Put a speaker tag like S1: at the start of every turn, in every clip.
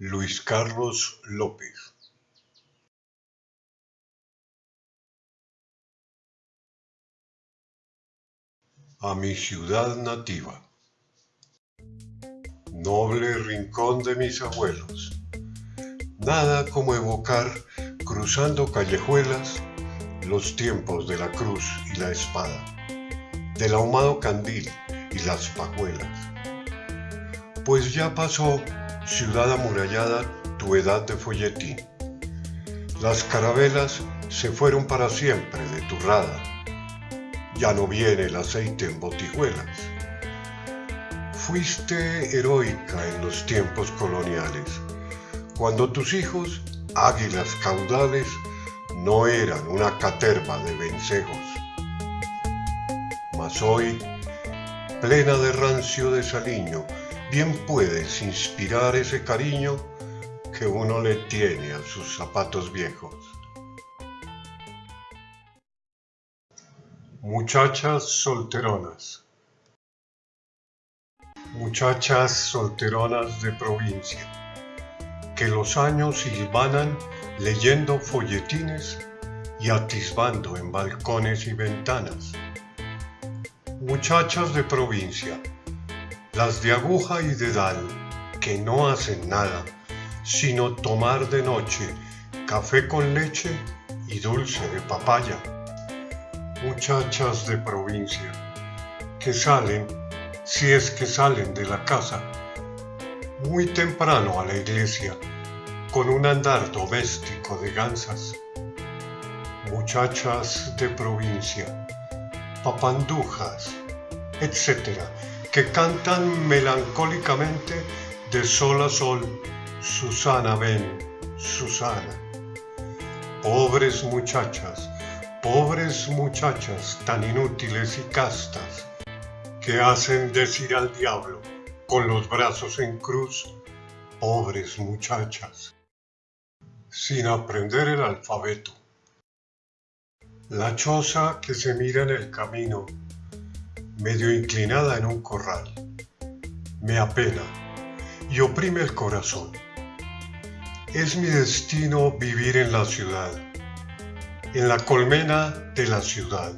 S1: Luis Carlos López. A mi ciudad nativa. Noble rincón de mis abuelos. Nada como evocar, cruzando callejuelas, los tiempos de la cruz y la espada, del ahumado candil y las pajuelas. Pues ya pasó ciudad amurallada, tu edad de folletín. Las carabelas se fueron para siempre de tu rada. Ya no viene el aceite en botijuelas. Fuiste heroica en los tiempos coloniales, cuando tus hijos, águilas caudales, no eran una caterva de vencejos. Mas hoy, plena de rancio desaliño, bien puedes inspirar ese cariño que uno le tiene a sus zapatos viejos. Muchachas solteronas Muchachas solteronas de provincia que los años silvanan leyendo folletines y atisbando en balcones y ventanas. Muchachas de provincia las de aguja y dedal, que no hacen nada, sino tomar de noche café con leche y dulce de papaya. Muchachas de provincia, que salen, si es que salen de la casa, muy temprano a la iglesia, con un andar doméstico de gansas. Muchachas de provincia, papandujas, etc., que cantan melancólicamente de sol a sol, Susana ven, Susana. Pobres muchachas, pobres muchachas tan inútiles y castas, que hacen decir al diablo con los brazos en cruz, pobres muchachas, sin aprender el alfabeto. La choza que se mira en el camino medio inclinada en un corral. Me apena y oprime el corazón. Es mi destino vivir en la ciudad, en la colmena de la ciudad,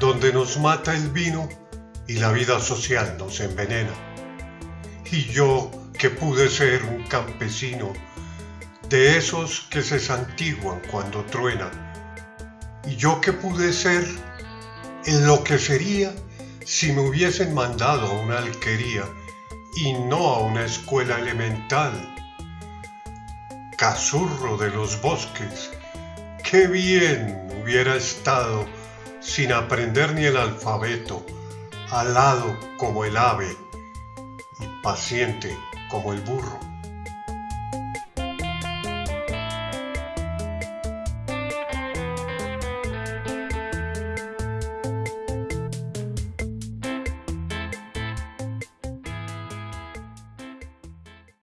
S1: donde nos mata el vino y la vida social nos envenena. Y yo que pude ser un campesino, de esos que se santiguan cuando truenan, y yo que pude ser en si me hubiesen mandado a una alquería y no a una escuela elemental. Casurro de los bosques, qué bien hubiera estado sin aprender ni el alfabeto, alado como el ave y paciente como el burro.